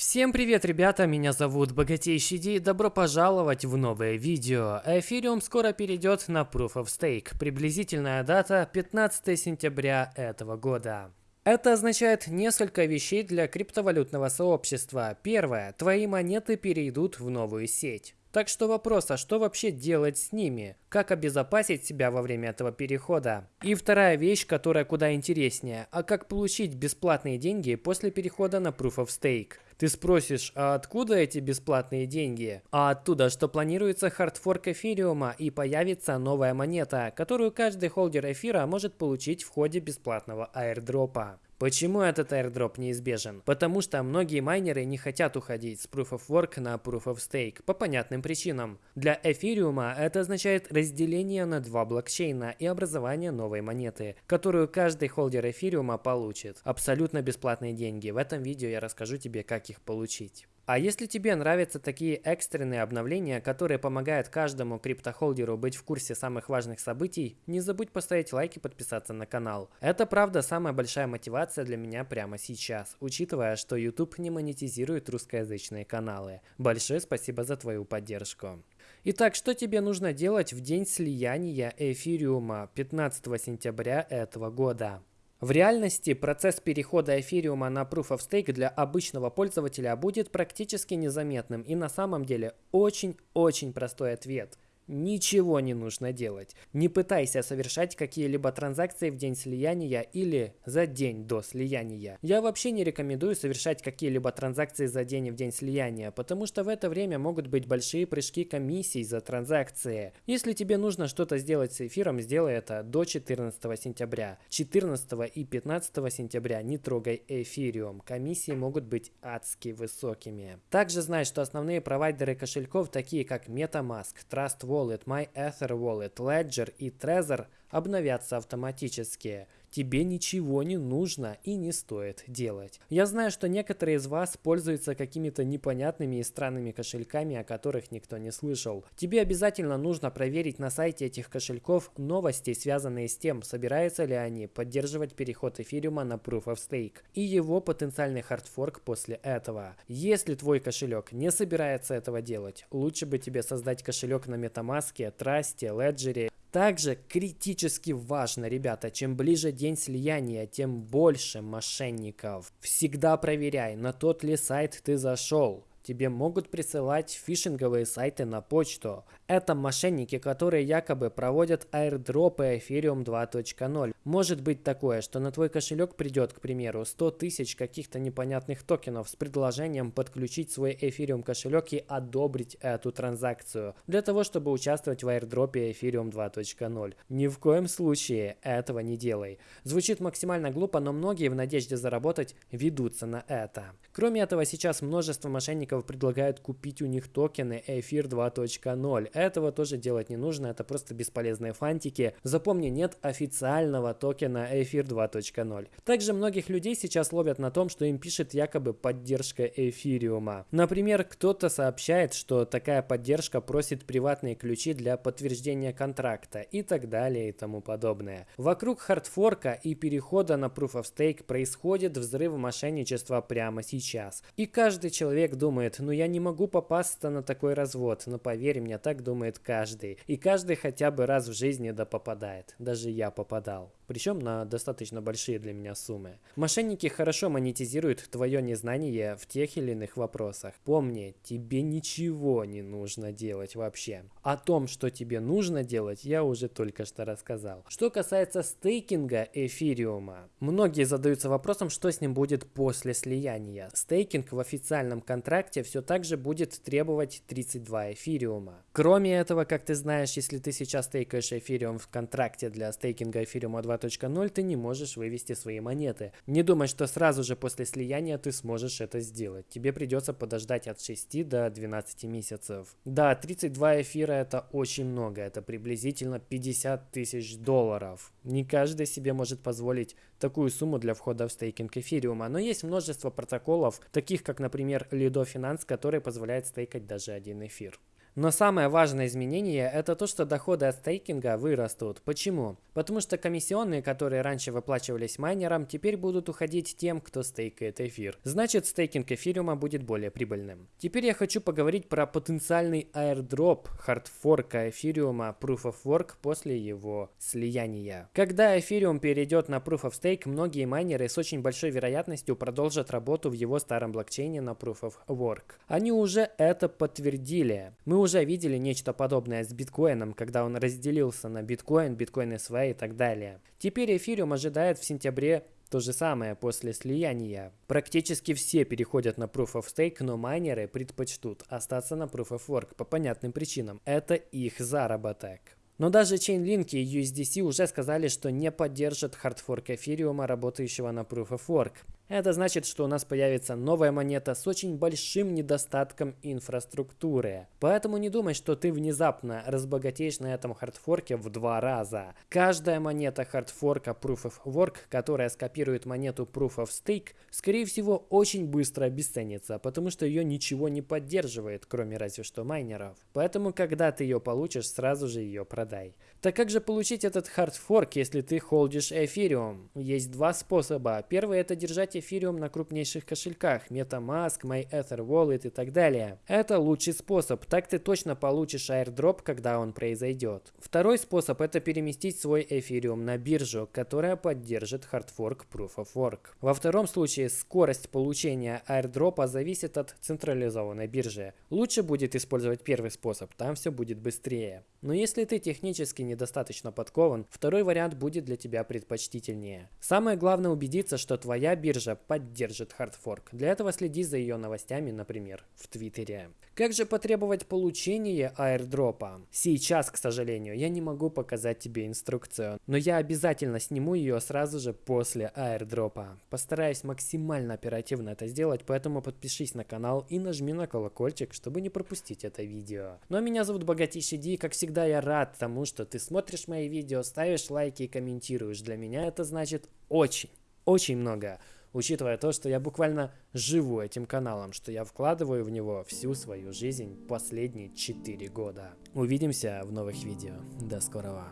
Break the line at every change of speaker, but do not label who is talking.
Всем привет, ребята, меня зовут Богатейший Ди, добро пожаловать в новое видео. Эфириум скоро перейдет на Proof of Stake, приблизительная дата 15 сентября этого года. Это означает несколько вещей для криптовалютного сообщества. Первое, твои монеты перейдут в новую сеть. Так что вопрос, а что вообще делать с ними? Как обезопасить себя во время этого перехода? И вторая вещь, которая куда интереснее, а как получить бесплатные деньги после перехода на Proof of Stake? Ты спросишь, а откуда эти бесплатные деньги? А оттуда, что планируется хардфорк эфириума и появится новая монета, которую каждый холдер эфира может получить в ходе бесплатного аирдропа. Почему этот airdrop неизбежен? Потому что многие майнеры не хотят уходить с Proof of Work на Proof of Stake по понятным причинам. Для эфириума это означает разделение на два блокчейна и образование новой монеты, которую каждый холдер эфириума получит. Абсолютно бесплатные деньги. В этом видео я расскажу тебе, как их получить. А если тебе нравятся такие экстренные обновления, которые помогают каждому криптохолдеру быть в курсе самых важных событий, не забудь поставить лайк и подписаться на канал. Это правда самая большая мотивация для меня прямо сейчас, учитывая, что YouTube не монетизирует русскоязычные каналы. Большое спасибо за твою поддержку. Итак, что тебе нужно делать в день слияния эфириума 15 сентября этого года? В реальности процесс перехода эфириума на Proof of Stake для обычного пользователя будет практически незаметным и на самом деле очень-очень простой ответ – ничего не нужно делать. Не пытайся совершать какие-либо транзакции в день слияния или за день до слияния. Я вообще не рекомендую совершать какие-либо транзакции за день в день слияния, потому что в это время могут быть большие прыжки комиссий за транзакции. Если тебе нужно что-то сделать с эфиром, сделай это до 14 сентября. 14 и 15 сентября не трогай эфириум, комиссии могут быть адски высокими. Также знай, что основные провайдеры кошельков, такие как MetaMask, Trust Wallet, Wallet, MyEther Wallet, Ledger и Trezor обновятся автоматически. Тебе ничего не нужно и не стоит делать. Я знаю, что некоторые из вас пользуются какими-то непонятными и странными кошельками, о которых никто не слышал. Тебе обязательно нужно проверить на сайте этих кошельков новости, связанные с тем, собираются ли они поддерживать переход эфириума на Proof of Stake и его потенциальный хардфорк после этого. Если твой кошелек не собирается этого делать, лучше бы тебе создать кошелек на MetaMask, Trust, Ledger также критически важно, ребята, чем ближе день слияния, тем больше мошенников. Всегда проверяй, на тот ли сайт ты зашел. Тебе могут присылать фишинговые сайты на почту. Это мошенники, которые якобы проводят аирдропы Ethereum 2.0. Может быть такое, что на твой кошелек придет, к примеру, 100 тысяч каких-то непонятных токенов с предложением подключить свой Ethereum кошелек и одобрить эту транзакцию, для того, чтобы участвовать в аирдропе Ethereum 2.0. Ни в коем случае этого не делай. Звучит максимально глупо, но многие в надежде заработать ведутся на это. Кроме этого, сейчас множество мошенников предлагают купить у них токены Эфир 2.0. Этого тоже делать не нужно, это просто бесполезные фантики. Запомни, нет официального токена Эфир 2.0. Также многих людей сейчас ловят на том, что им пишет якобы поддержка эфириума. Например, кто-то сообщает, что такая поддержка просит приватные ключи для подтверждения контракта и так далее и тому подобное. Вокруг хардфорка и перехода на Proof of Stake происходит взрыв мошенничества прямо сейчас. И каждый человек думает, ну я не могу попасться на такой развод, но поверь мне, так думает каждый. И каждый хотя бы раз в жизни да попадает. Даже я попадал причем на достаточно большие для меня суммы. Мошенники хорошо монетизируют твое незнание в тех или иных вопросах. Помни, тебе ничего не нужно делать вообще. О том, что тебе нужно делать, я уже только что рассказал. Что касается стейкинга эфириума, многие задаются вопросом, что с ним будет после слияния. Стейкинг в официальном контракте все так же будет требовать 32 эфириума. Кроме этого, как ты знаешь, если ты сейчас стейкаешь эфириум в контракте для стейкинга эфириума 2 2.0 ты не можешь вывести свои монеты. Не думай, что сразу же после слияния ты сможешь это сделать. Тебе придется подождать от 6 до 12 месяцев. Да, 32 эфира это очень много, это приблизительно 50 тысяч долларов. Не каждый себе может позволить такую сумму для входа в стейкинг эфириума, но есть множество протоколов, таких как, например, Lido Finance, который позволяет стейкать даже один эфир. Но самое важное изменение это то, что доходы от стейкинга вырастут. Почему? Потому что комиссионные, которые раньше выплачивались майнерам, теперь будут уходить тем, кто стейкает эфир. Значит, стейкинг эфириума будет более прибыльным. Теперь я хочу поговорить про потенциальный airdrop хардфорка эфириума Proof of Work после его слияния. Когда эфириум перейдет на Proof of Stake, многие майнеры с очень большой вероятностью продолжат работу в его старом блокчейне на Proof of Work. Они уже это подтвердили. Мы уже видели нечто подобное с биткоином, когда он разделился на биткоин, биткоин SV и так далее. Теперь эфириум ожидает в сентябре то же самое после слияния. Практически все переходят на Proof of Stake, но майнеры предпочтут остаться на Proof of Work по понятным причинам. Это их заработок. Но даже Chainlink и USDC уже сказали, что не поддержат хардфорк эфириума, работающего на Proof of Work. Это значит, что у нас появится новая монета с очень большим недостатком инфраструктуры. Поэтому не думай, что ты внезапно разбогатеешь на этом хардфорке в два раза. Каждая монета хардфорка Proof of Work, которая скопирует монету Proof of Stake, скорее всего очень быстро обесценится, потому что ее ничего не поддерживает, кроме разве что майнеров. Поэтому, когда ты ее получишь, сразу же ее продай. Так как же получить этот хардфорк, если ты холдишь эфириум? Есть два способа. Первый это держать эфириум на крупнейших кошельках, MetaMask, MyEtherWallet и так далее. Это лучший способ, так ты точно получишь airdrop, когда он произойдет. Второй способ это переместить свой эфириум на биржу, которая поддержит хардфорк Proof of Work. Во втором случае скорость получения airdrop а зависит от централизованной биржи. Лучше будет использовать первый способ, там все будет быстрее. Но если ты технически недостаточно подкован, второй вариант будет для тебя предпочтительнее. Самое главное убедиться, что твоя биржа также поддержит хардфорк. Для этого следи за ее новостями, например, в Твиттере. Как же потребовать получения аирдропа? Сейчас, к сожалению, я не могу показать тебе инструкцию, но я обязательно сниму ее сразу же после аирдропа. Постараюсь максимально оперативно это сделать, поэтому подпишись на канал и нажми на колокольчик, чтобы не пропустить это видео. Ну а меня зовут Богатейший Ди, как всегда я рад тому, что ты смотришь мои видео, ставишь лайки и комментируешь. Для меня это значит очень, очень много учитывая то, что я буквально живу этим каналом, что я вкладываю в него всю свою жизнь последние 4 года. Увидимся в новых видео. До скорого.